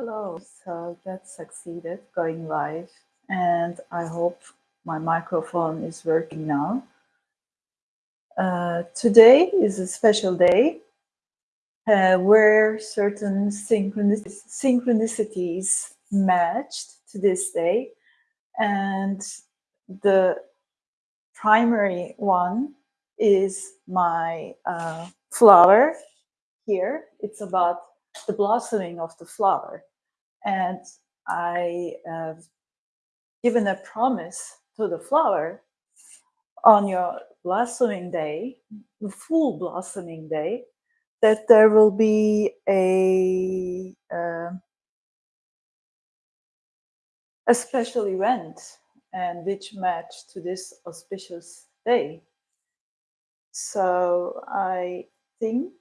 Hello, so that succeeded going live and I hope my microphone is working now. Uh, today is a special day uh, where certain synchronis synchronicities matched to this day and the primary one is my uh, flower here. It's about the blossoming of the flower. And I have given a promise to the flower on your blossoming day, the full blossoming day, that there will be a uh, a special event and which match to this auspicious day. So I think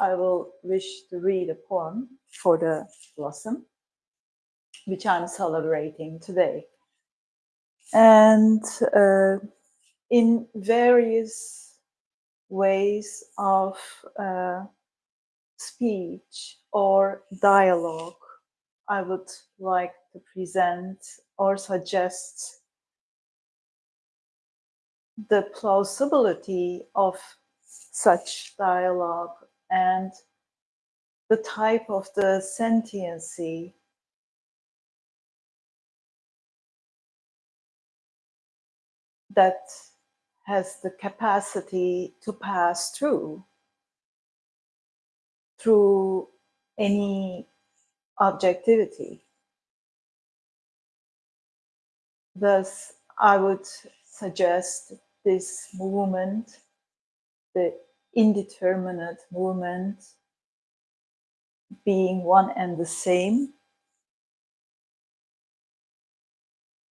I will wish to read a poem for the blossom, which I'm celebrating today. And uh, in various ways of uh, speech or dialogue, I would like to present or suggest the plausibility of such dialogue and the type of the sentiency that has the capacity to pass through through any objectivity. Thus, I would suggest this movement, the indeterminate movement being one and the same,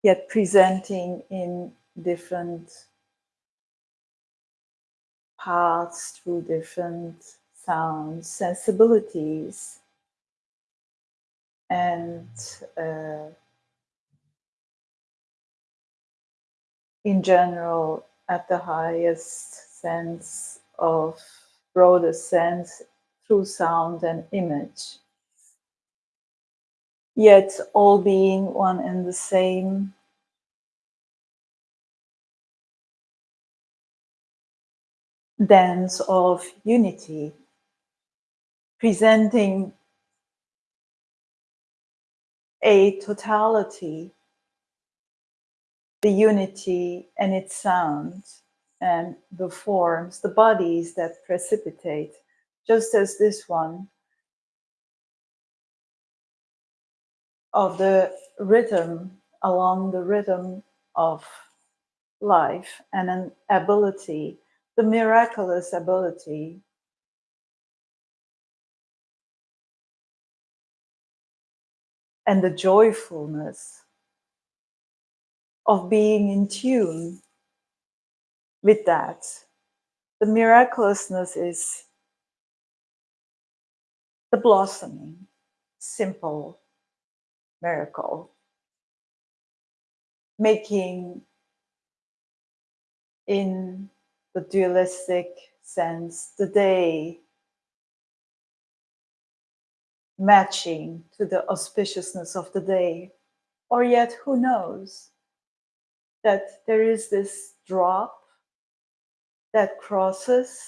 yet presenting in different paths through different sounds, sensibilities, and uh, in general, at the highest sense of broader sense through sound and image. Yet all being one and the same dance of unity, presenting a totality, the unity and its sound and the forms, the bodies that precipitate, just as this one of the rhythm along the rhythm of life and an ability, the miraculous ability and the joyfulness of being in tune with that. The miraculousness is the blossoming, simple miracle, making in the dualistic sense the day matching to the auspiciousness of the day. Or yet, who knows that there is this drop that crosses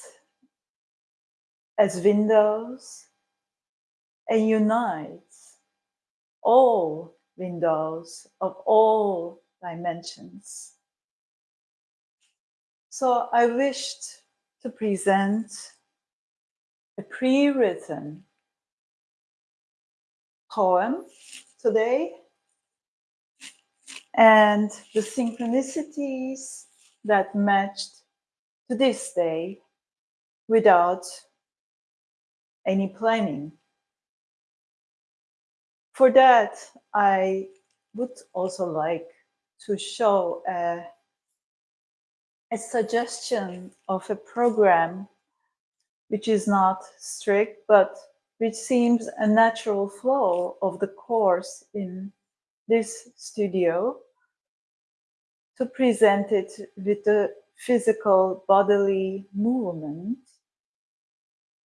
as windows and unites all windows of all dimensions. So I wished to present a pre-written poem today and the synchronicities that matched to this day without any planning. For that, I would also like to show a, a suggestion of a program which is not strict, but which seems a natural flow of the course in this studio to present it with the physical bodily movement,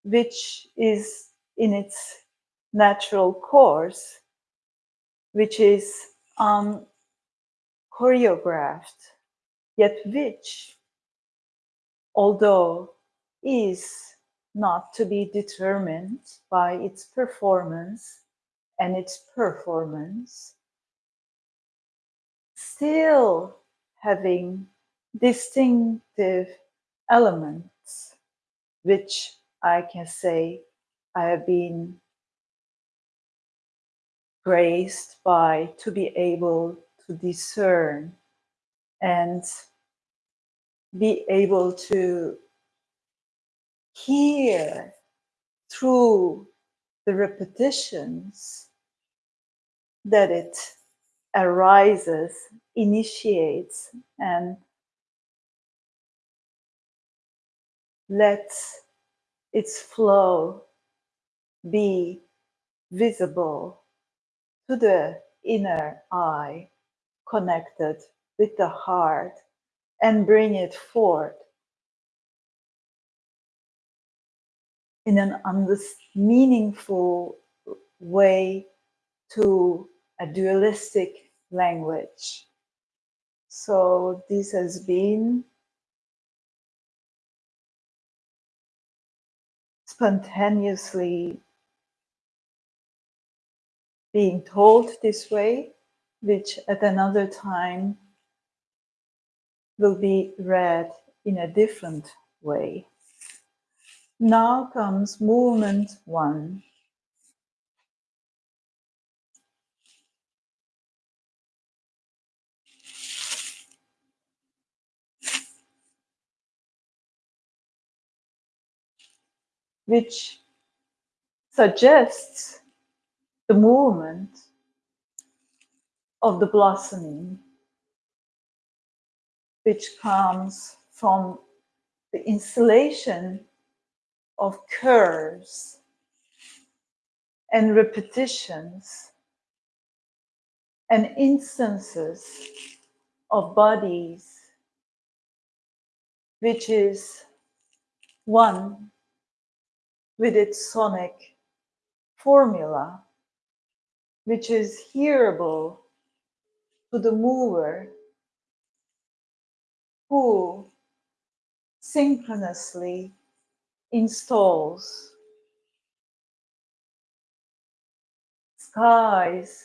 which is in its natural course which is um, choreographed, yet which, although is not to be determined by its performance and its performance, still having distinctive elements, which I can say I have been graced by to be able to discern and be able to hear through the repetitions that it arises, initiates, and lets its flow be visible to the inner eye, connected with the heart, and bring it forth in an meaningful way to a dualistic language. So this has been spontaneously being told this way, which at another time will be read in a different way. Now comes movement one. Which suggests the movement of the blossoming, which comes from the installation of curves and repetitions and instances of bodies, which is one with its sonic formula, which is hearable to the mover who synchronously installs skies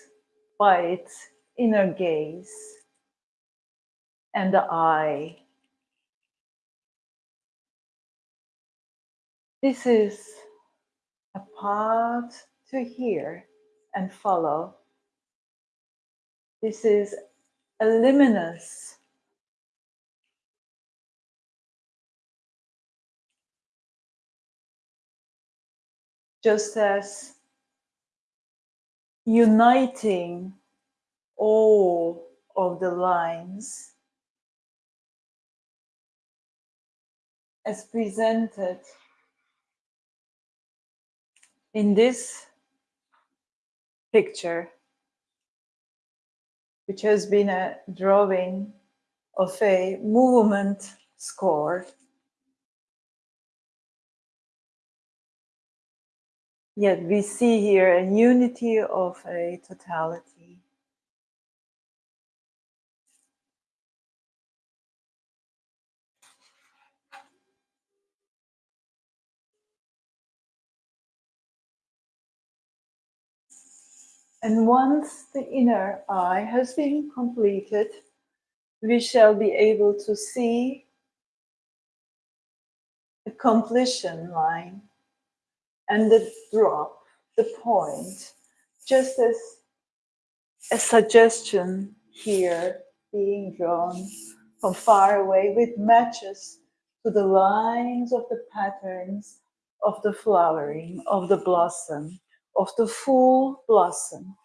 by its inner gaze and the eye. This is a path to hear and follow. This is a luminous just as uniting all of the lines as presented in this picture, which has been a drawing of a movement score. Yet we see here a unity of a totality. And once the inner eye has been completed, we shall be able to see the completion line and the drop, the point, just as a suggestion here being drawn from far away with matches to the lines of the patterns of the flowering, of the blossom, of the full blossom.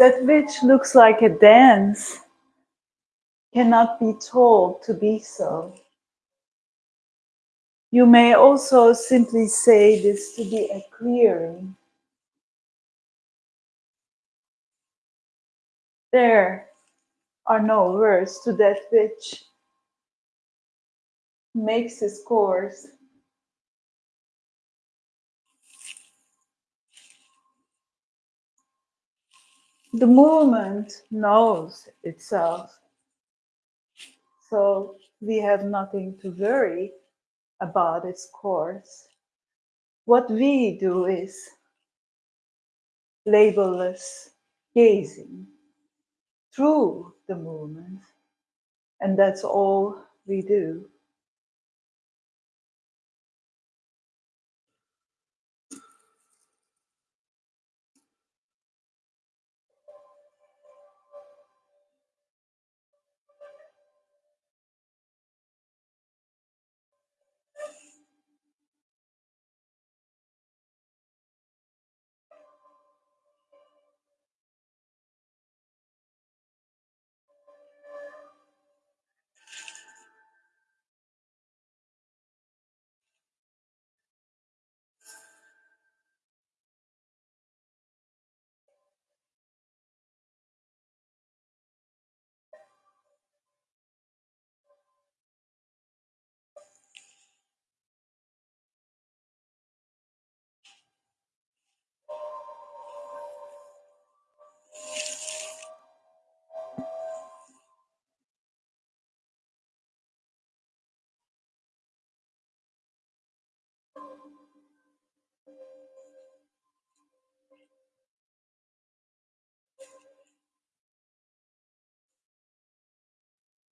That which looks like a dance cannot be told to be so. You may also simply say this to be a clearing. There are no words to that which makes its course. The movement knows itself. So we have nothing to worry about its course. What we do is labelless gazing through the movement, and that's all we do.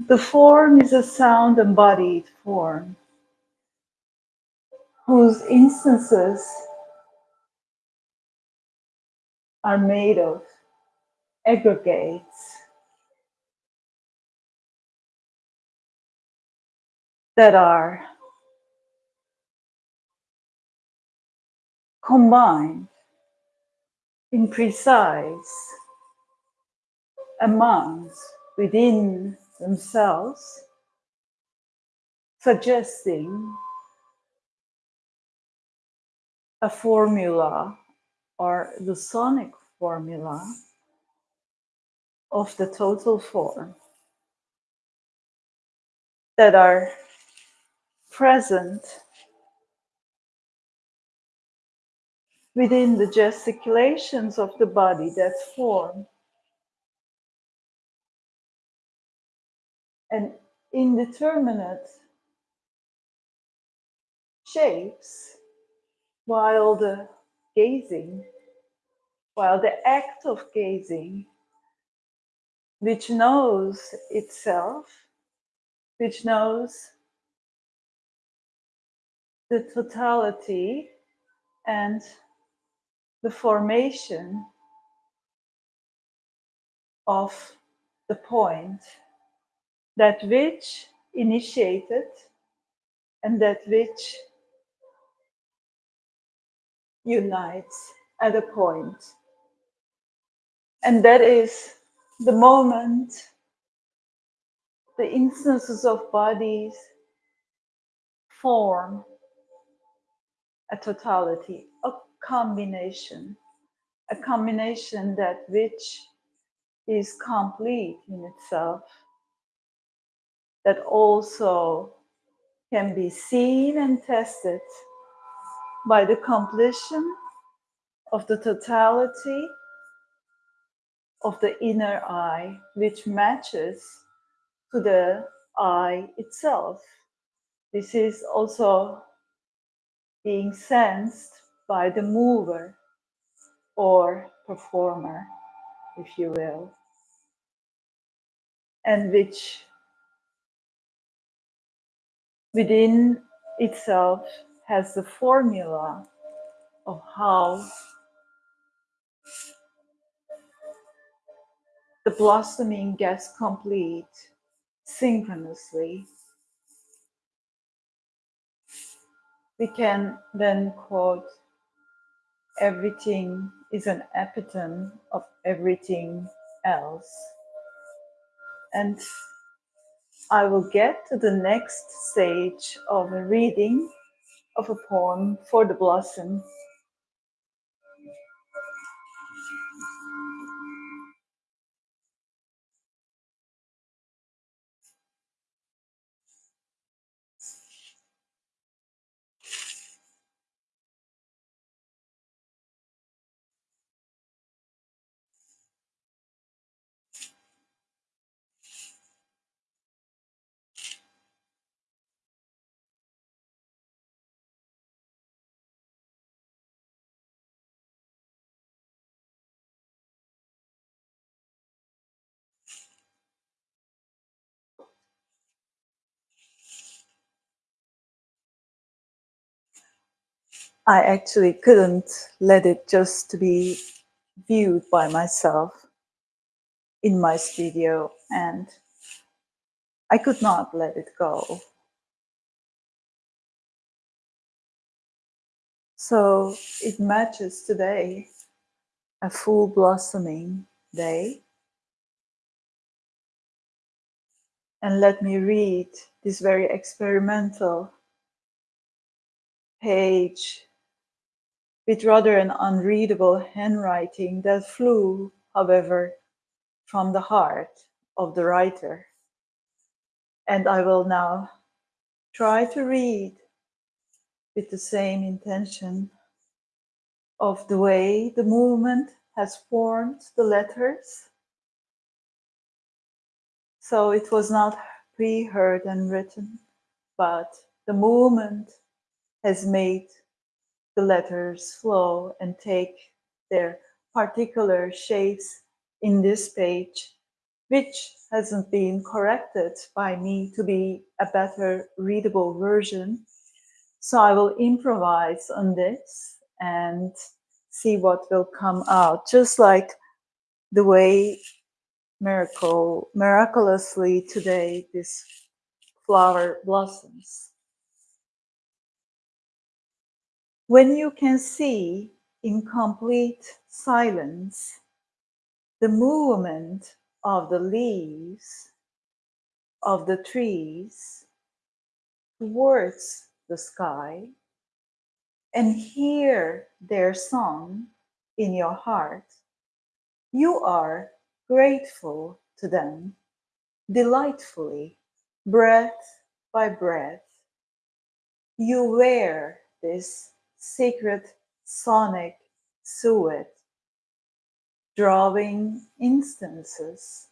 The form is a sound embodied form whose instances are made of aggregates that are combined in precise amounts within themselves, suggesting a formula or the sonic formula of the total form that are present within the gesticulations of the body that form and indeterminate shapes while the gazing, while the act of gazing, which knows itself, which knows the totality and the formation of the point that which initiated and that which unites at a point. And that is the moment the instances of bodies form a totality, a combination, a combination that which is complete in itself that also can be seen and tested by the completion of the totality of the inner eye, which matches to the eye itself. This is also being sensed by the mover or performer, if you will, and which within itself has the formula of how the blossoming gets complete synchronously. We can then quote everything is an epitome of everything else. And I will get to the next stage of a reading of a poem for the blossom. I actually couldn't let it just to be viewed by myself in my studio and I could not let it go. So it matches today, a full blossoming day. And let me read this very experimental page with rather an unreadable handwriting that flew, however, from the heart of the writer. And I will now try to read with the same intention of the way the movement has formed the letters. So it was not pre-heard and written, but the movement has made the letters flow and take their particular shapes in this page, which hasn't been corrected by me to be a better readable version. So I will improvise on this and see what will come out, just like the way miracle, miraculously today this flower blossoms. When you can see in complete silence the movement of the leaves of the trees towards the sky and hear their song in your heart, you are grateful to them delightfully, breath by breath. You wear this secret sonic suet, drawing instances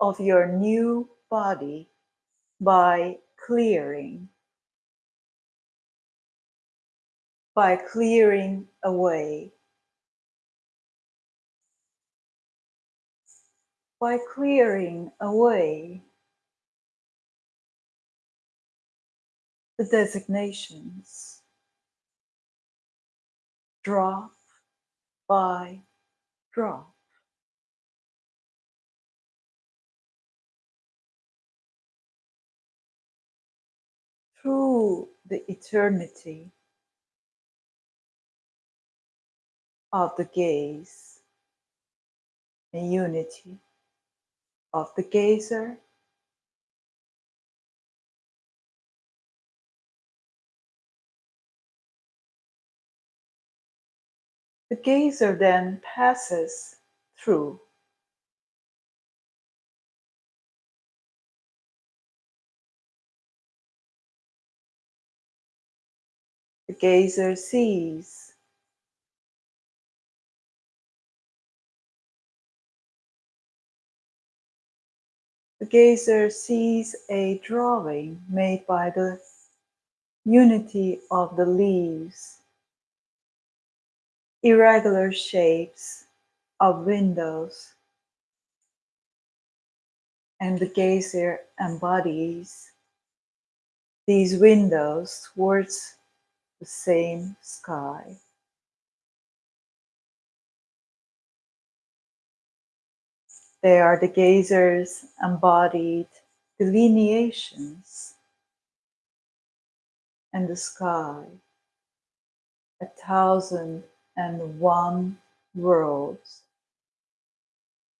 of your new body by clearing, by clearing away, by clearing away the designations drop by drop. Through the eternity of the gaze and unity of the gazer The gazer then passes through. The gazer sees. The gazer sees a drawing made by the unity of the leaves irregular shapes of windows, and the gazer embodies these windows towards the same sky. They are the gazer's embodied delineations and the sky, a thousand and one worlds,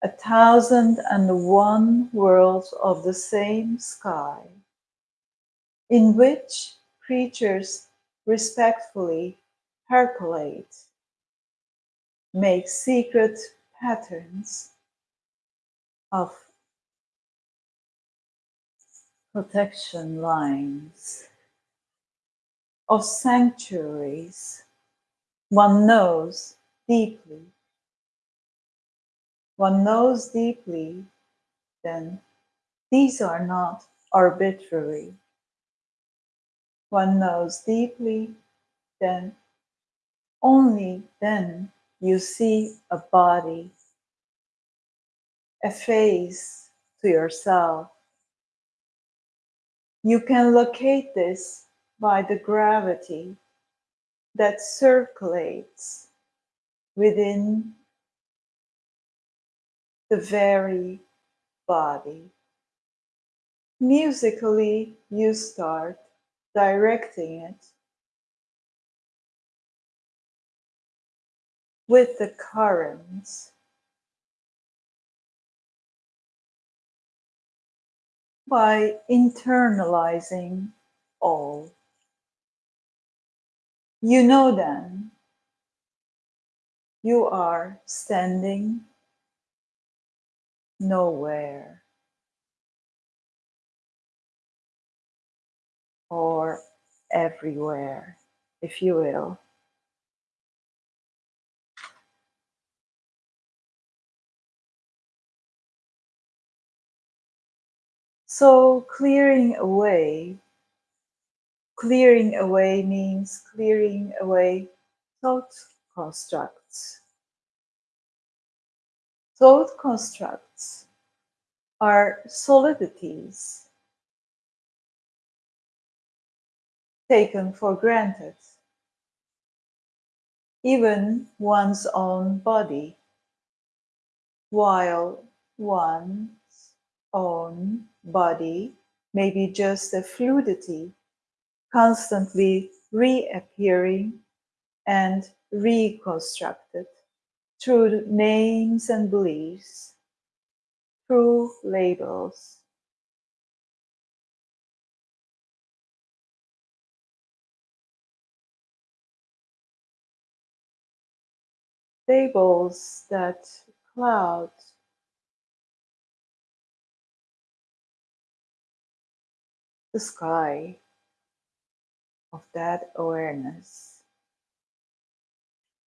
a thousand and one worlds of the same sky, in which creatures respectfully percolate, make secret patterns of protection lines, of sanctuaries one knows deeply. One knows deeply, then these are not arbitrary. One knows deeply, then only then you see a body, a face to yourself. You can locate this by the gravity that circulates within the very body. Musically, you start directing it with the currents. By internalizing all. You know then you are standing nowhere or everywhere, if you will. So, clearing away Clearing away means clearing away thought constructs. Thought constructs are solidities taken for granted. Even one's own body, while one's own body may be just a fluidity constantly reappearing and reconstructed through names and beliefs, through labels. Labels that cloud the sky of that awareness.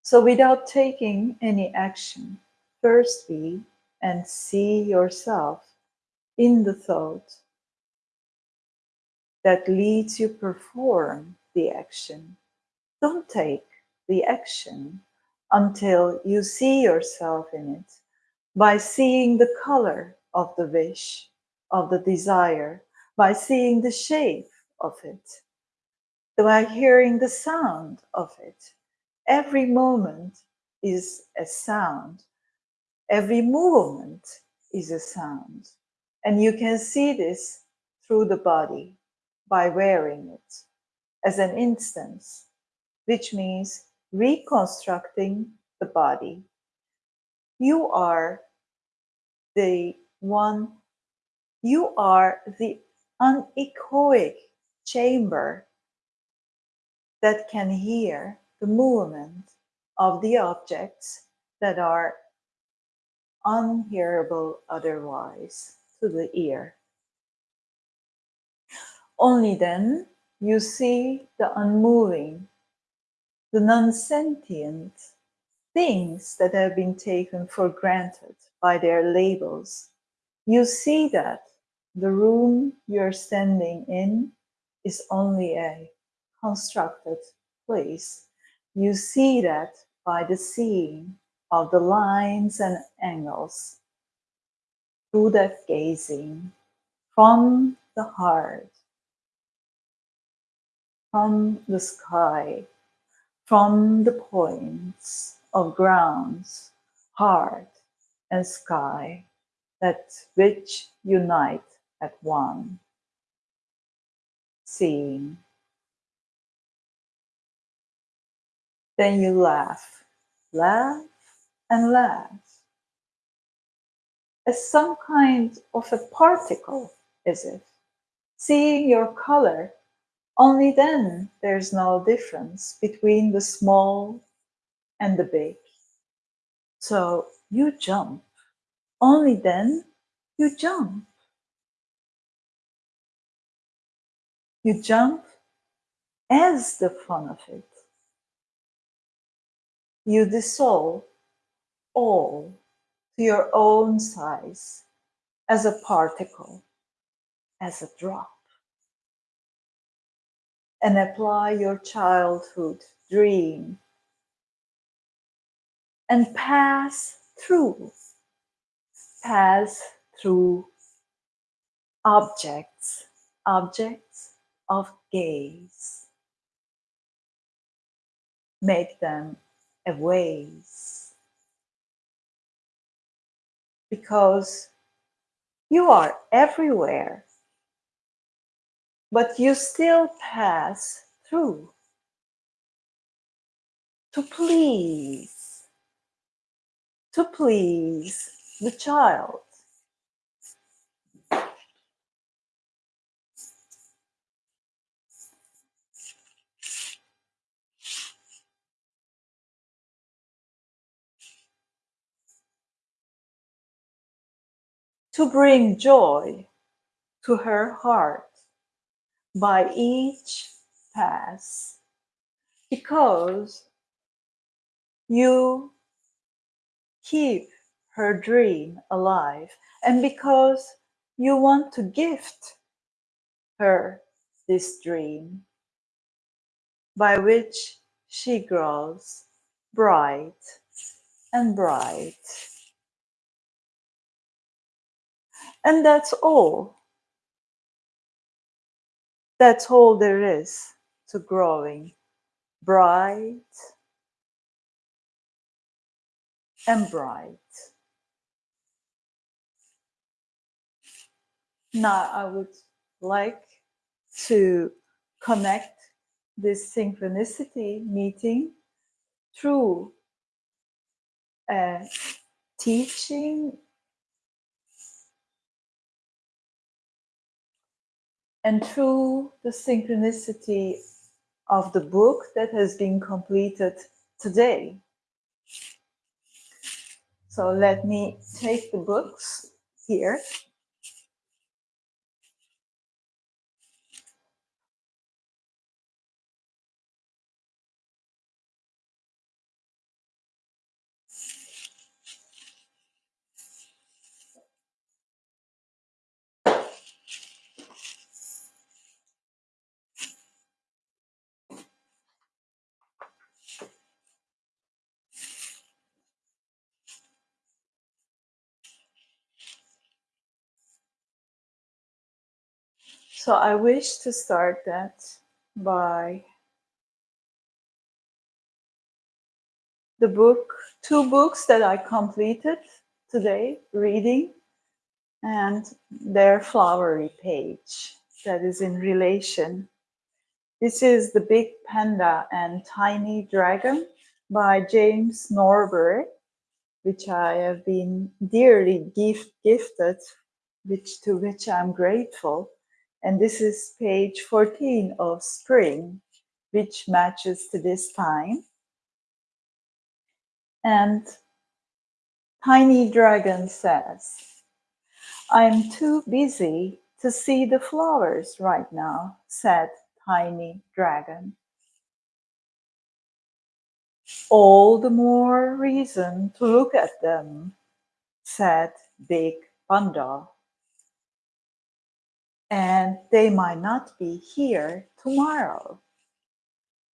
So, without taking any action, first be and see yourself in the thought that leads you perform the action. Don't take the action until you see yourself in it by seeing the color of the wish, of the desire, by seeing the shape of it, by hearing the sound of it. Every moment is a sound. Every movement is a sound. And you can see this through the body by wearing it as an instance, which means reconstructing the body. You are the one, you are the anechoic chamber that can hear the movement of the objects that are unhearable otherwise to the ear. Only then you see the unmoving, the non sentient things that have been taken for granted by their labels. You see that the room you're standing in is only a constructed place. You see that by the seeing of the lines and angles through that gazing from the heart, from the sky, from the points of grounds, heart, and sky that which unite at one. Seeing Then you laugh. Laugh and laugh. As some kind of a particle, is it? Seeing your color, only then there's no difference between the small and the big. So you jump. Only then you jump. You jump as the fun of it. You dissolve all to your own size as a particle, as a drop. And apply your childhood dream and pass through, pass through objects, objects of gaze. Make them a ways. Because you are everywhere, but you still pass through to please to please the child. To bring joy to her heart by each pass because you keep her dream alive and because you want to gift her this dream by which she grows bright and bright. And that's all. That's all there is to growing bright and bright. Now I would like to connect this synchronicity meeting through a teaching and through the synchronicity of the book that has been completed today. So let me take the books here. So I wish to start that by the book, two books that I completed today, reading, and their flowery page that is in relation. This is The Big Panda and Tiny Dragon by James Norbury, which I have been dearly gift, gifted, which to which I'm grateful. And this is page 14 of spring, which matches to this time. And Tiny Dragon says, I'm too busy to see the flowers right now, said Tiny Dragon. All the more reason to look at them, said Big Panda and they might not be here tomorrow.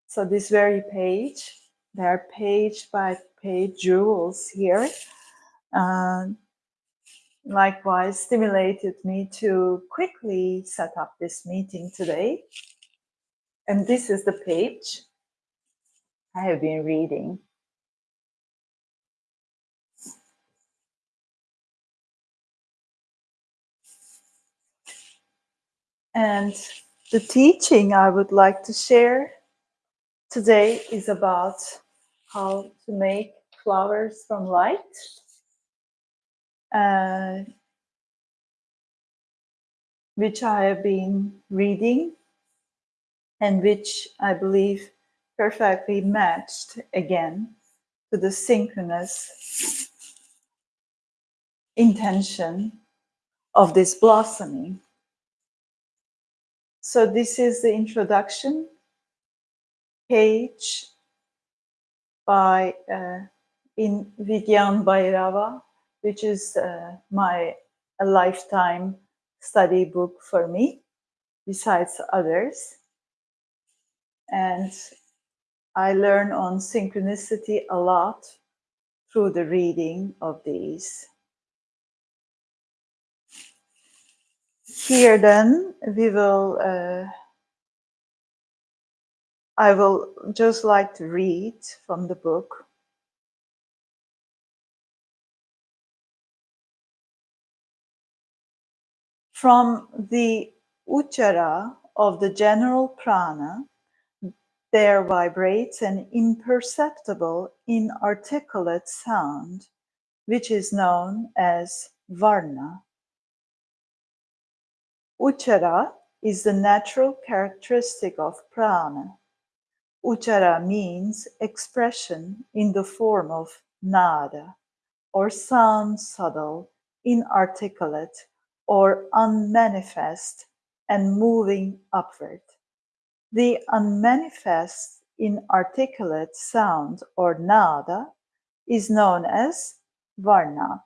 So this very page, there are page by page jewels here. Uh, likewise stimulated me to quickly set up this meeting today. And this is the page I have been reading. And the teaching I would like to share today is about how to make Flowers from Light, uh, which I have been reading and which I believe perfectly matched again to the synchronous intention of this blossoming. So this is the introduction page by uh, in Vigyan Bhairava, which is uh, my a lifetime study book for me, besides others. And I learn on synchronicity a lot through the reading of these. Here then, we will, uh, I will just like to read from the book. From the uchara of the general prana, there vibrates an imperceptible, inarticulate sound, which is known as varna. Uchara is the natural characteristic of prana. Uchara means expression in the form of nada, or sound subtle, inarticulate, or unmanifest and moving upward. The unmanifest, inarticulate sound or nada is known as varna.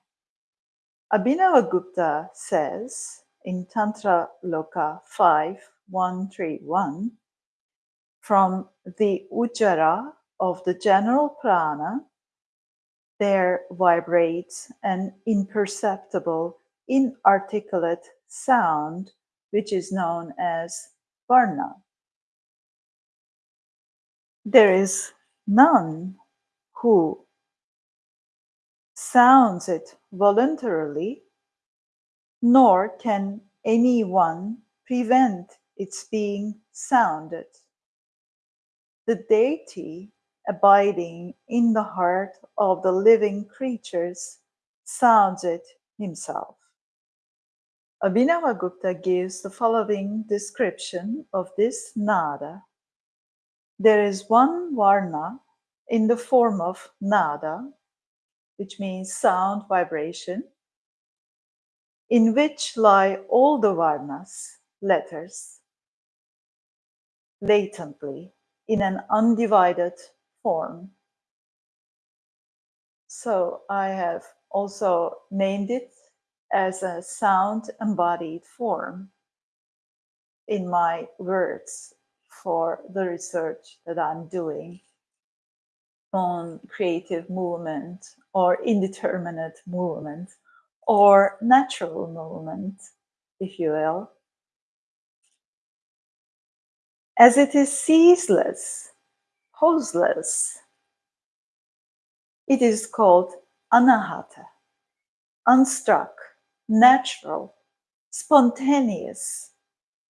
Abhinavagupta says in Tantra Loka 5131 from the Uchara of the general prana, there vibrates an imperceptible, inarticulate sound, which is known as Varna. There is none who sounds it voluntarily nor can anyone prevent its being sounded. The deity abiding in the heart of the living creatures sounds it himself. Abhinavagupta gives the following description of this nada. There is one varna in the form of nada, which means sound vibration, in which lie all the varnas, letters, latently in an undivided form. So I have also named it as a sound embodied form in my words for the research that I'm doing on creative movement or indeterminate movement or natural movement, if you will. As it is ceaseless, pauseless, it is called anahata, unstruck, natural, spontaneous,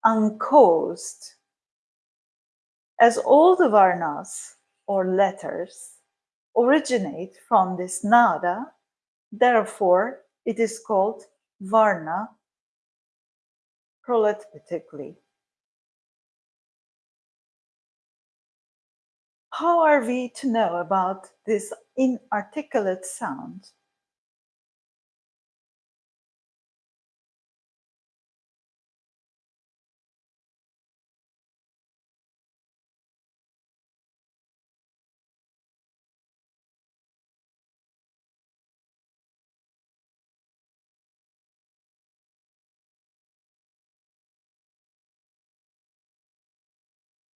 uncaused. As all the varnas or letters originate from this nada, therefore it is called Varna proleptically. How are we to know about this inarticulate sound?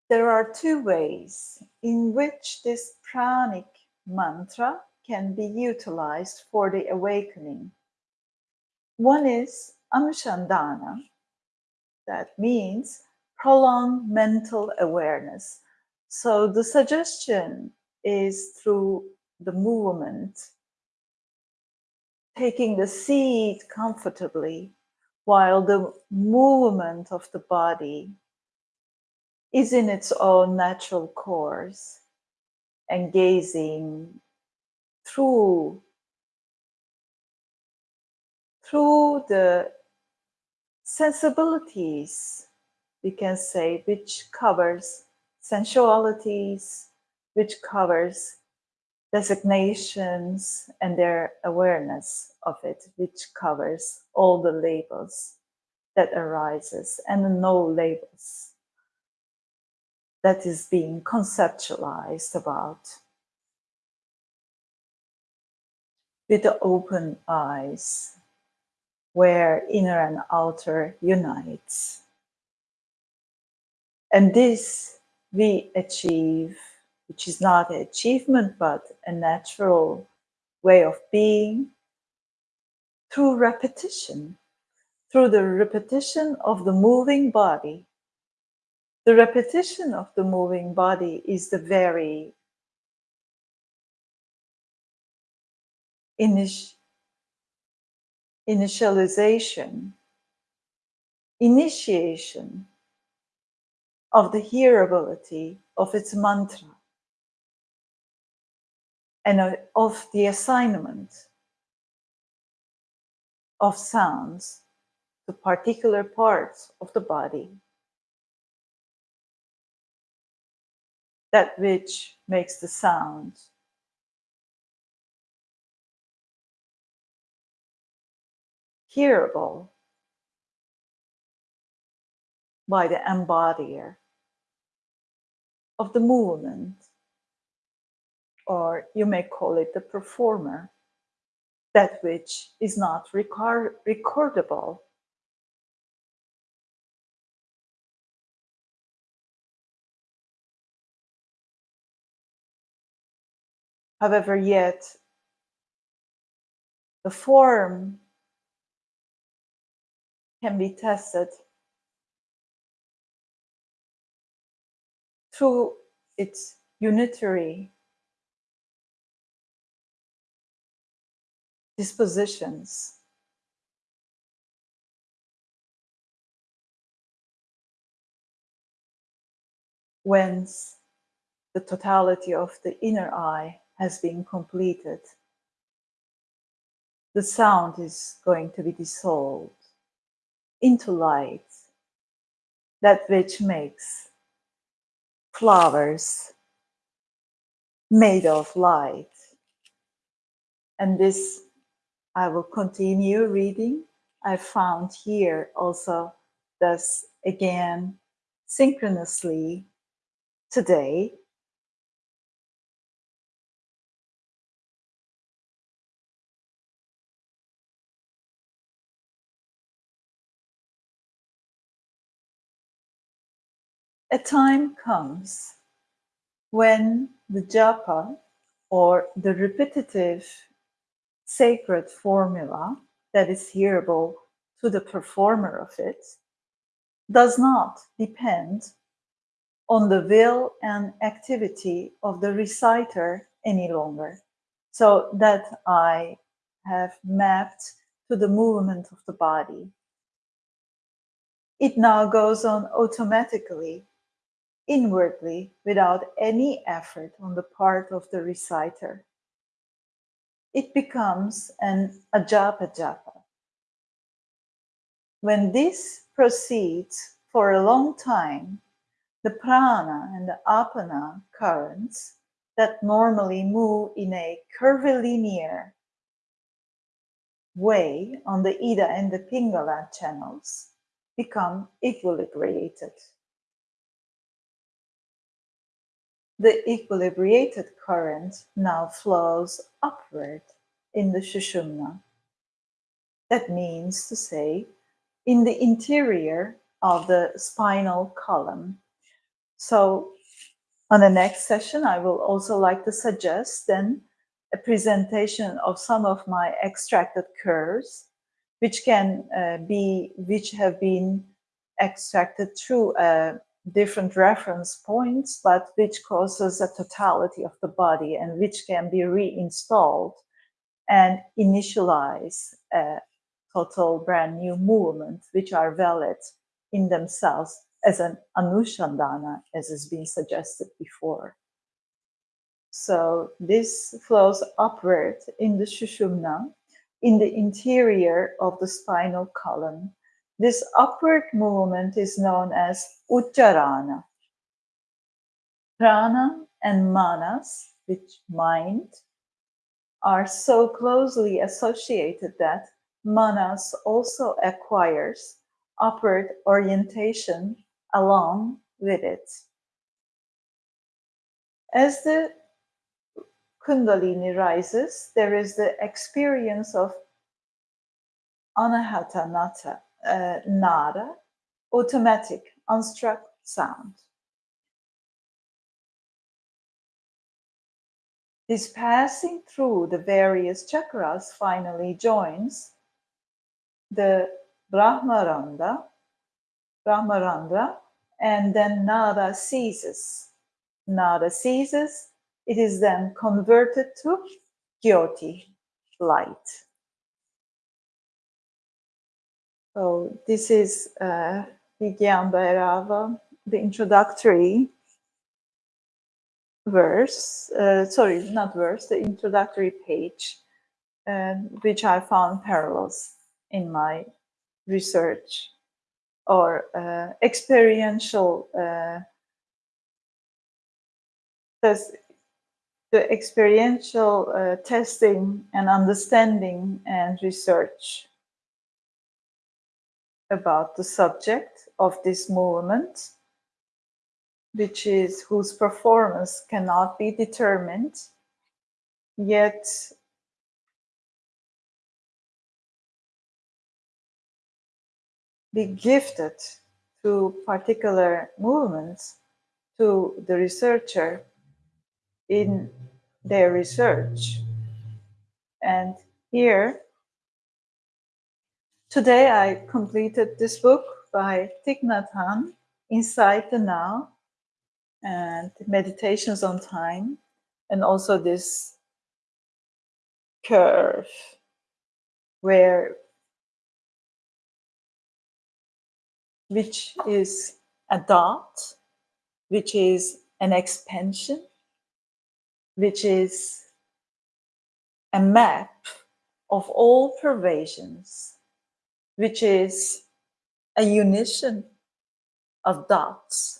There are two ways in which this pranic mantra can be utilized for the awakening. One is anushandana, that means prolonged mental awareness. So the suggestion is through the movement, taking the seat comfortably while the movement of the body is in its own natural course and gazing through through the sensibilities, we can say, which covers sensualities, which covers designations and their awareness of it, which covers all the labels that arises and no labels that is being conceptualized about with the open eyes where inner and outer unites. And this we achieve, which is not an achievement, but a natural way of being through repetition, through the repetition of the moving body. The repetition of the moving body is the very initial initialization, initiation of the hearability of its mantra and uh, of the assignment of sounds to particular parts of the body. That which makes the sound hearable by the embodier of the movement, or you may call it the performer, that which is not record recordable. However, yet the form can be tested through its unitary dispositions. Whence the totality of the inner eye has been completed, the sound is going to be dissolved into light, that which makes flowers made of light. And this I will continue reading. I found here also thus again synchronously today a time comes when the japa or the repetitive sacred formula that is hearable to the performer of it does not depend on the will and activity of the reciter any longer. So that I have mapped to the movement of the body. It now goes on automatically inwardly without any effort on the part of the reciter. It becomes an ajapa japa. When this proceeds for a long time, the prana and the apana currents that normally move in a curvilinear way on the Ida and the Pingala channels become equilibrated. The equilibrated current now flows upward in the Shushumna. That means to say, in the interior of the spinal column. So on the next session, I will also like to suggest then a presentation of some of my extracted curves, which can uh, be, which have been extracted through a different reference points, but which causes a totality of the body and which can be reinstalled and initialize a total brand new movement, which are valid in themselves as an anushandana, as has been suggested before. So this flows upward in the Shushumna, in the interior of the spinal column. This upward movement is known as Ucharana. Prana and Manas, which mind, are so closely associated that Manas also acquires upward orientation along with it. As the Kundalini rises, there is the experience of Anahata Nata, uh, Nada, automatic, unstruck sound. This passing through the various chakras finally joins the Brahmaranda, Brahmarandra, and then Nada ceases. Nada ceases, it is then converted to Jyoti, light. So this is uh, Bhairava, the introductory verse, uh, sorry, not verse, the introductory page, uh, which I found parallels in my research or uh, experiential uh, the experiential uh, testing and understanding and research about the subject of this movement, which is whose performance cannot be determined, yet be gifted to particular movements to the researcher in their research. And here, today I completed this book by Thich Nhat Hanh, Inside the Now, and Meditations on Time, and also this curve where which is a dot, which is an expansion, which is a map of all pervasions, which is a unition of dots,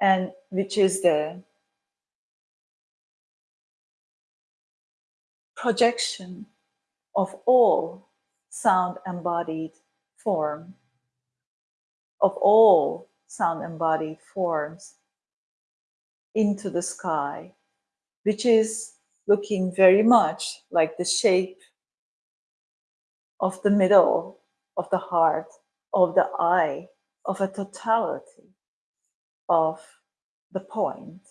and which is the projection of all sound embodied form, of all sound embodied forms into the sky, which is looking very much like the shape of the middle of the heart, of the eye, of a totality of the point.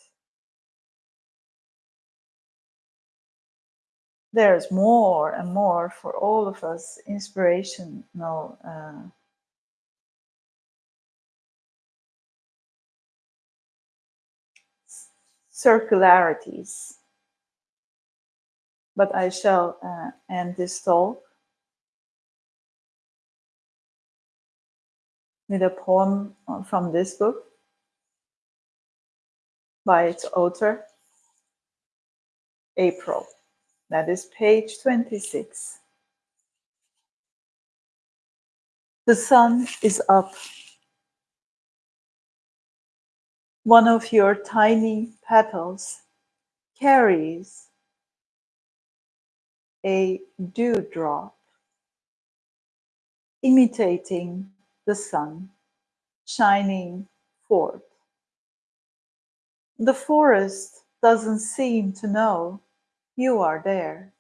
there's more and more for all of us inspirational uh, circularities. But I shall uh, end this talk with a poem uh, from this book by its author, April. That is page 26. The sun is up. One of your tiny petals carries a dewdrop, imitating the sun shining forth. The forest doesn't seem to know you are there.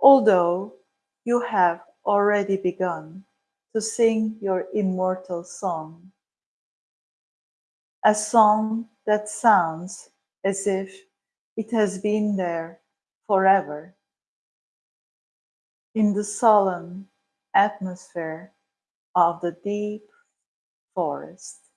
Although you have already begun to sing your immortal song, a song that sounds as if it has been there forever in the solemn atmosphere of the deep forest.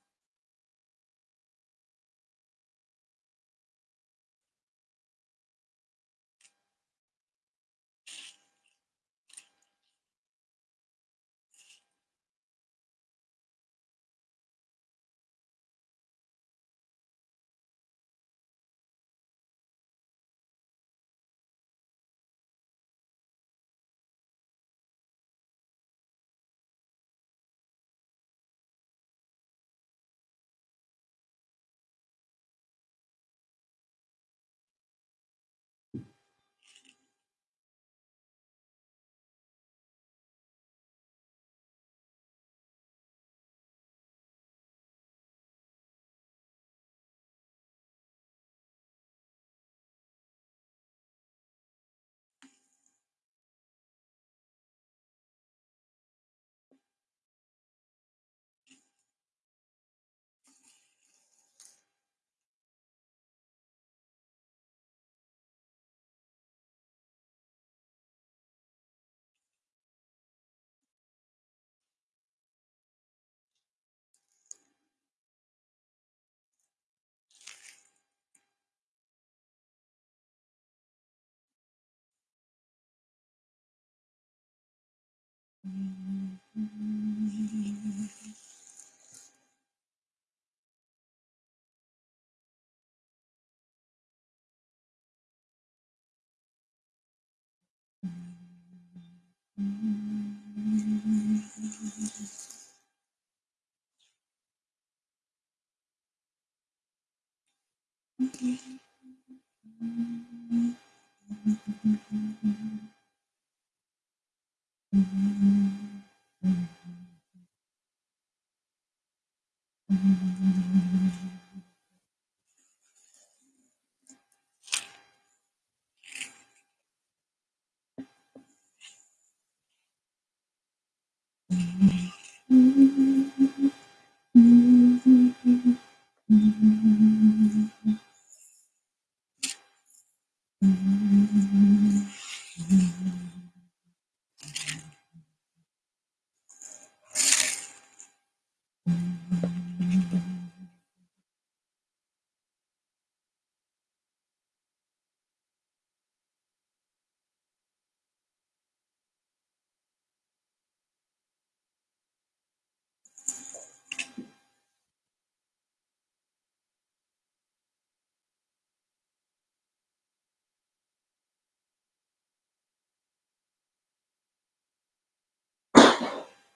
Mm-hmm.